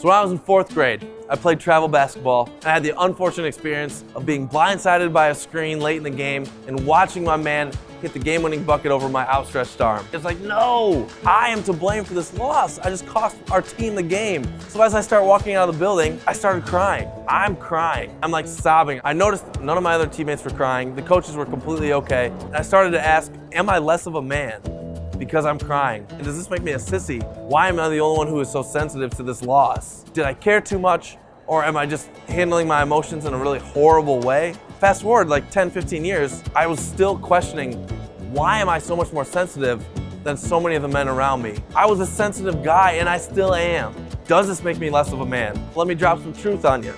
So when I was in fourth grade, I played travel basketball. and I had the unfortunate experience of being blindsided by a screen late in the game and watching my man hit the game-winning bucket over my outstretched arm. It's like, no, I am to blame for this loss. I just cost our team the game. So as I start walking out of the building, I started crying. I'm crying. I'm like sobbing. I noticed none of my other teammates were crying. The coaches were completely okay. And I started to ask, am I less of a man? Because I'm crying? And does this make me a sissy? Why am I the only one who is so sensitive to this loss? Did I care too much? Or am I just handling my emotions in a really horrible way? Fast forward like 10, 15 years, I was still questioning, why am I so much more sensitive than so many of the men around me? I was a sensitive guy and I still am. Does this make me less of a man? Let me drop some truth on you.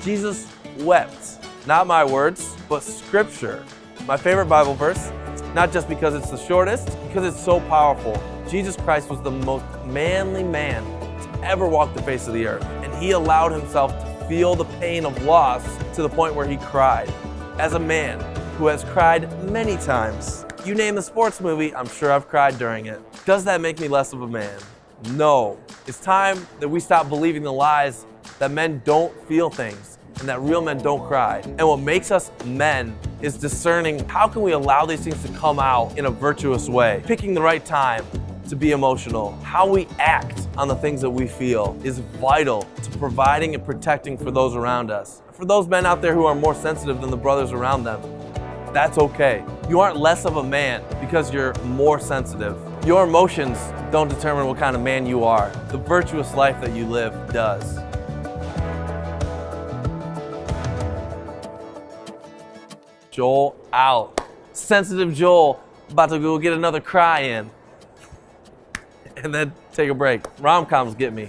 Jesus wept. Not my words, but scripture. My favorite Bible verse not just because it's the shortest, because it's so powerful. Jesus Christ was the most manly man to ever walk the face of the earth. And he allowed himself to feel the pain of loss to the point where he cried. As a man who has cried many times, you name the sports movie, I'm sure I've cried during it. Does that make me less of a man? No. It's time that we stop believing the lies that men don't feel things and that real men don't cry. And what makes us men is discerning how can we allow these things to come out in a virtuous way. Picking the right time to be emotional. How we act on the things that we feel is vital to providing and protecting for those around us. For those men out there who are more sensitive than the brothers around them, that's okay. You aren't less of a man because you're more sensitive. Your emotions don't determine what kind of man you are. The virtuous life that you live does. Joel out. Sensitive Joel about to go get another cry in. And then take a break. Rom-coms get me.